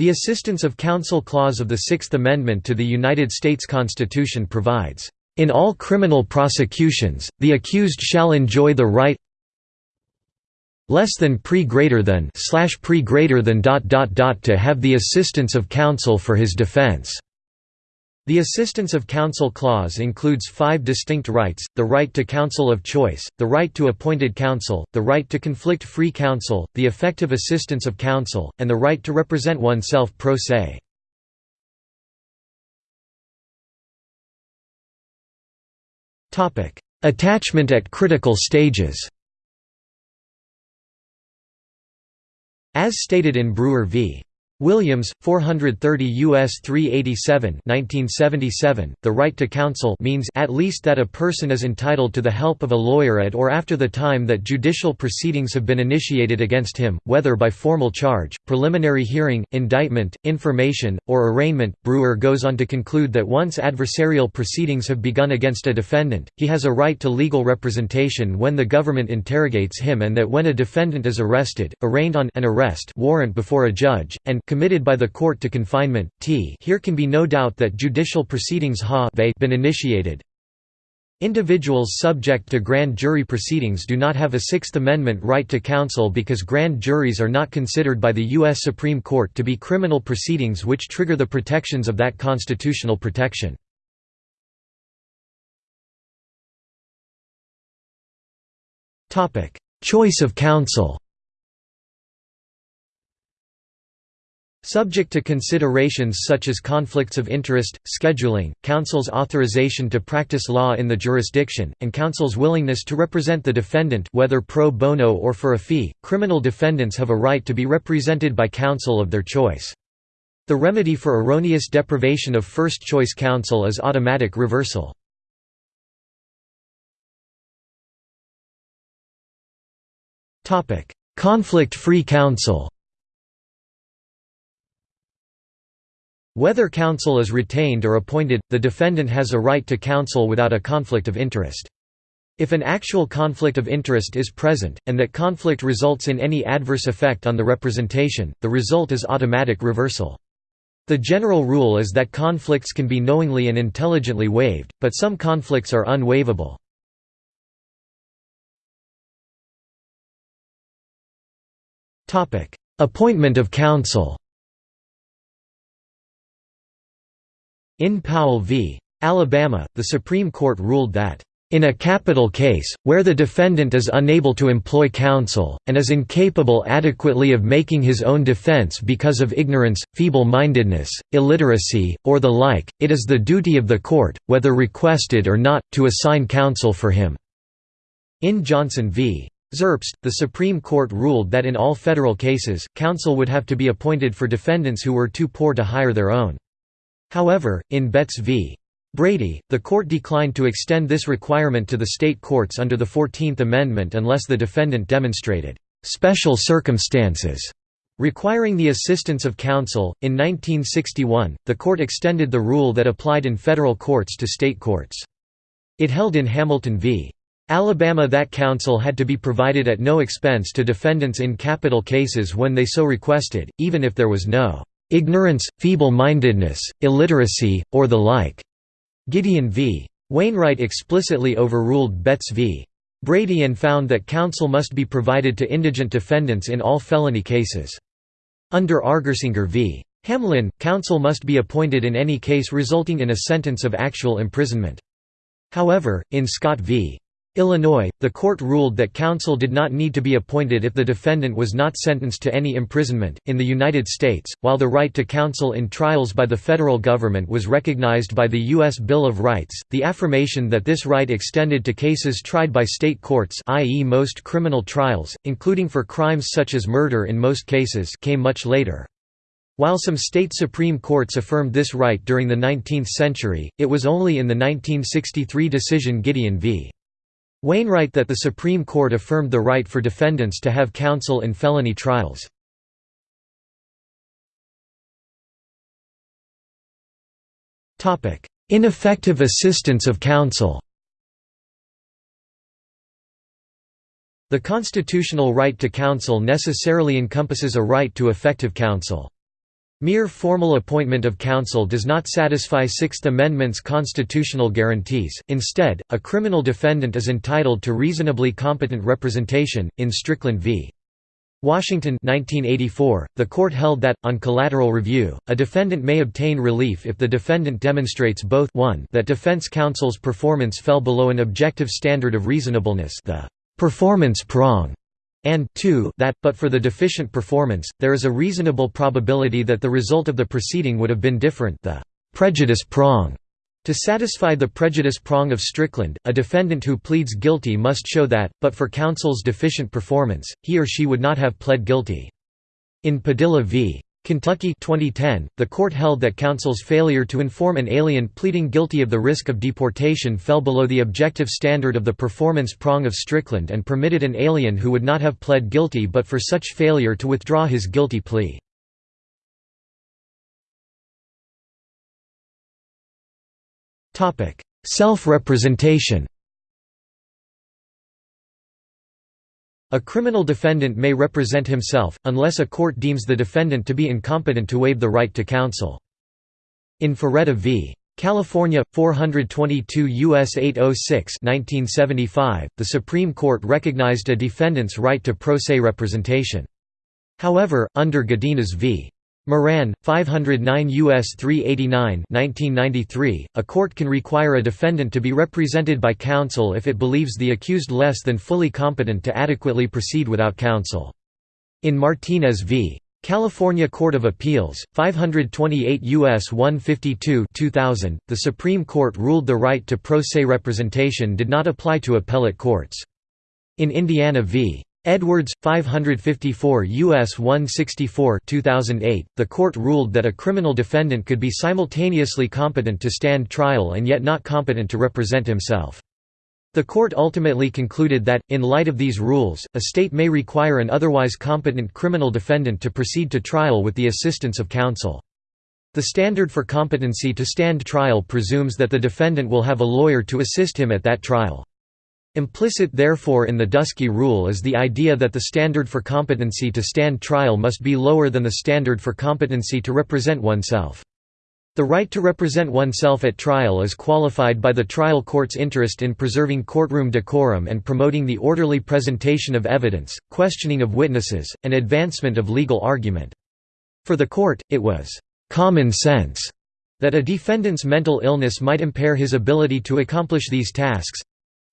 The Assistance of Counsel Clause of the Sixth Amendment to the United States Constitution provides, "...in all criminal prosecutions, the accused shall enjoy the right less than pre greater than slash pre greater than dot dot dot to have the assistance of counsel for his defense." The Assistance of Counsel Clause includes five distinct rights, the right to counsel of choice, the right to appointed counsel, the right to conflict-free counsel, the effective assistance of counsel, and the right to represent oneself pro se. Attachment at critical stages As stated in Brewer v. Williams, 430 U.S. 387 1977, the right to counsel means at least that a person is entitled to the help of a lawyer at or after the time that judicial proceedings have been initiated against him, whether by formal charge, preliminary hearing, indictment, information, or arraignment. Brewer goes on to conclude that once adversarial proceedings have begun against a defendant, he has a right to legal representation when the government interrogates him and that when a defendant is arrested, arraigned on an arrest warrant before a judge, and committed by the court to confinement, t here can be no doubt that judicial proceedings ha been initiated. Individuals subject to grand jury proceedings do not have a Sixth Amendment right to counsel because grand juries are not considered by the U.S. Supreme Court to be criminal proceedings which trigger the protections of that constitutional protection. Choice of counsel Subject to considerations such as conflicts of interest, scheduling, counsel's authorization to practice law in the jurisdiction, and counsel's willingness to represent the defendant whether pro bono or for a fee, criminal defendants have a right to be represented by counsel of their choice. The remedy for erroneous deprivation of first-choice counsel is automatic reversal. Conflict-free counsel Whether counsel is retained or appointed, the defendant has a right to counsel without a conflict of interest. If an actual conflict of interest is present, and that conflict results in any adverse effect on the representation, the result is automatic reversal. The general rule is that conflicts can be knowingly and intelligently waived, but some conflicts are unwaivable. Appointment of counsel In Powell v. Alabama, the Supreme Court ruled that, "...in a capital case, where the defendant is unable to employ counsel, and is incapable adequately of making his own defense because of ignorance, feeble-mindedness, illiteracy, or the like, it is the duty of the court, whether requested or not, to assign counsel for him." In Johnson v. Zerbst, the Supreme Court ruled that in all federal cases, counsel would have to be appointed for defendants who were too poor to hire their own. However, in Betts v. Brady, the court declined to extend this requirement to the state courts under the Fourteenth Amendment unless the defendant demonstrated special circumstances requiring the assistance of counsel. In 1961, the court extended the rule that applied in federal courts to state courts. It held in Hamilton v. Alabama that counsel had to be provided at no expense to defendants in capital cases when they so requested, even if there was no ignorance, feeble-mindedness, illiteracy, or the like." Gideon v. Wainwright explicitly overruled Betts v. Brady and found that counsel must be provided to indigent defendants in all felony cases. Under Argersinger v. Hamlin, counsel must be appointed in any case resulting in a sentence of actual imprisonment. However, in Scott v. Illinois, the court ruled that counsel did not need to be appointed if the defendant was not sentenced to any imprisonment. In the United States, while the right to counsel in trials by the federal government was recognized by the U.S. Bill of Rights, the affirmation that this right extended to cases tried by state courts, i.e., most criminal trials, including for crimes such as murder in most cases, came much later. While some state supreme courts affirmed this right during the 19th century, it was only in the 1963 decision Gideon v. Wainwright that the Supreme Court affirmed the right for defendants to have counsel in felony trials. Ineffective assistance of counsel The constitutional right to counsel necessarily encompasses a right to effective counsel. Mere formal appointment of counsel does not satisfy Sixth Amendment's constitutional guarantees, instead, a criminal defendant is entitled to reasonably competent representation. In Strickland v. Washington 1984, the court held that, on collateral review, a defendant may obtain relief if the defendant demonstrates both 1 that defense counsel's performance fell below an objective standard of reasonableness the performance prong, and 2 that, but for the deficient performance, there is a reasonable probability that the result of the proceeding would have been different the prejudice prong. To satisfy the prejudice prong of Strickland, a defendant who pleads guilty must show that, but for counsel's deficient performance, he or she would not have pled guilty. In Padilla v. Kentucky 2010, the court held that counsel's failure to inform an alien pleading guilty of the risk of deportation fell below the objective standard of the performance prong of Strickland and permitted an alien who would not have pled guilty but for such failure to withdraw his guilty plea. Self-representation A criminal defendant may represent himself, unless a court deems the defendant to be incompetent to waive the right to counsel. In Faretta v. California, 422 U.S. 806 1975, the Supreme Court recognized a defendant's right to pro se representation. However, under Godinez v. Moran, 509 U.S. 389 1993, a court can require a defendant to be represented by counsel if it believes the accused less than fully competent to adequately proceed without counsel. In Martinez v. California Court of Appeals, 528 U.S. 152 2000, the Supreme Court ruled the right to pro se representation did not apply to appellate courts. In Indiana v. Edwards, 554 U.S. 164 2008, the court ruled that a criminal defendant could be simultaneously competent to stand trial and yet not competent to represent himself. The court ultimately concluded that, in light of these rules, a state may require an otherwise competent criminal defendant to proceed to trial with the assistance of counsel. The standard for competency to stand trial presumes that the defendant will have a lawyer to assist him at that trial. Implicit therefore in the Dusky Rule is the idea that the standard for competency to stand trial must be lower than the standard for competency to represent oneself. The right to represent oneself at trial is qualified by the trial court's interest in preserving courtroom decorum and promoting the orderly presentation of evidence, questioning of witnesses, and advancement of legal argument. For the court, it was «common sense» that a defendant's mental illness might impair his ability to accomplish these tasks,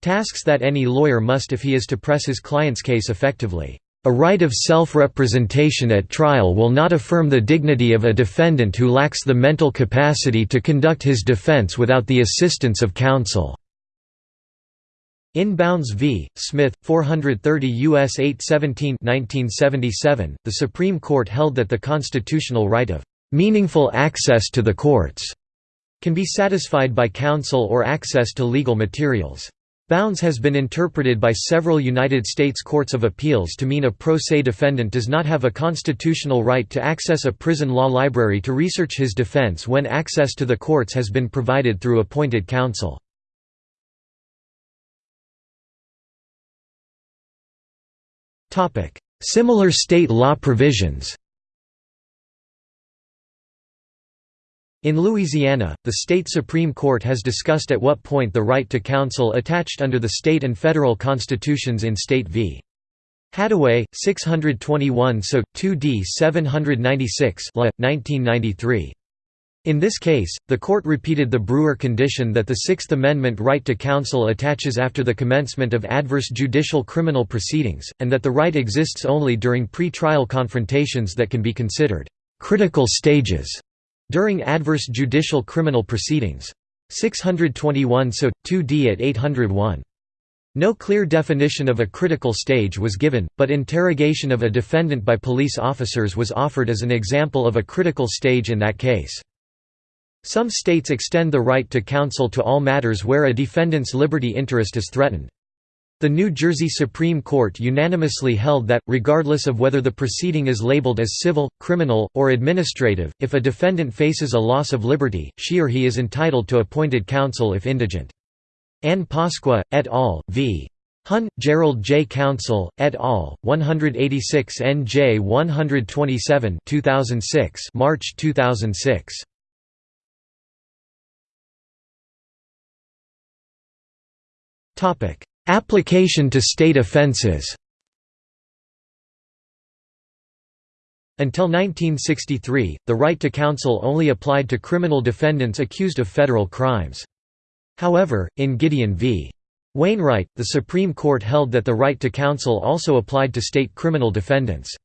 Tasks that any lawyer must if he is to press his client's case effectively. A right of self-representation at trial will not affirm the dignity of a defendant who lacks the mental capacity to conduct his defense without the assistance of counsel." In Bounds v. Smith, 430 U.S. 817 1977, the Supreme Court held that the constitutional right of "...meaningful access to the courts," can be satisfied by counsel or access to legal materials. Bounds has been interpreted by several United States courts of appeals to mean a pro se defendant does not have a constitutional right to access a prison law library to research his defense when access to the courts has been provided through appointed counsel. Similar state law provisions In Louisiana, the state Supreme Court has discussed at what point the right to counsel attached under the state and federal constitutions in State v. Hattaway, 621 so, 2d 796 La, 1993. In this case, the court repeated the Brewer condition that the Sixth Amendment right to counsel attaches after the commencement of adverse judicial criminal proceedings, and that the right exists only during pre-trial confrontations that can be considered «critical stages» During adverse judicial criminal proceedings. 621 so, 2d at 801. No clear definition of a critical stage was given, but interrogation of a defendant by police officers was offered as an example of a critical stage in that case. Some states extend the right to counsel to all matters where a defendant's liberty interest is threatened. The New Jersey Supreme Court unanimously held that, regardless of whether the proceeding is labeled as civil, criminal, or administrative, if a defendant faces a loss of liberty, she or he is entitled to appointed counsel if indigent. Ann Pasqua, et al., v. Hun, Gerald J. Council, et al., 186 NJ 127 2006 March 2006. Application to state offences Until 1963, the right to counsel only applied to criminal defendants accused of federal crimes. However, in Gideon v. Wainwright, the Supreme Court held that the right to counsel also applied to state criminal defendants.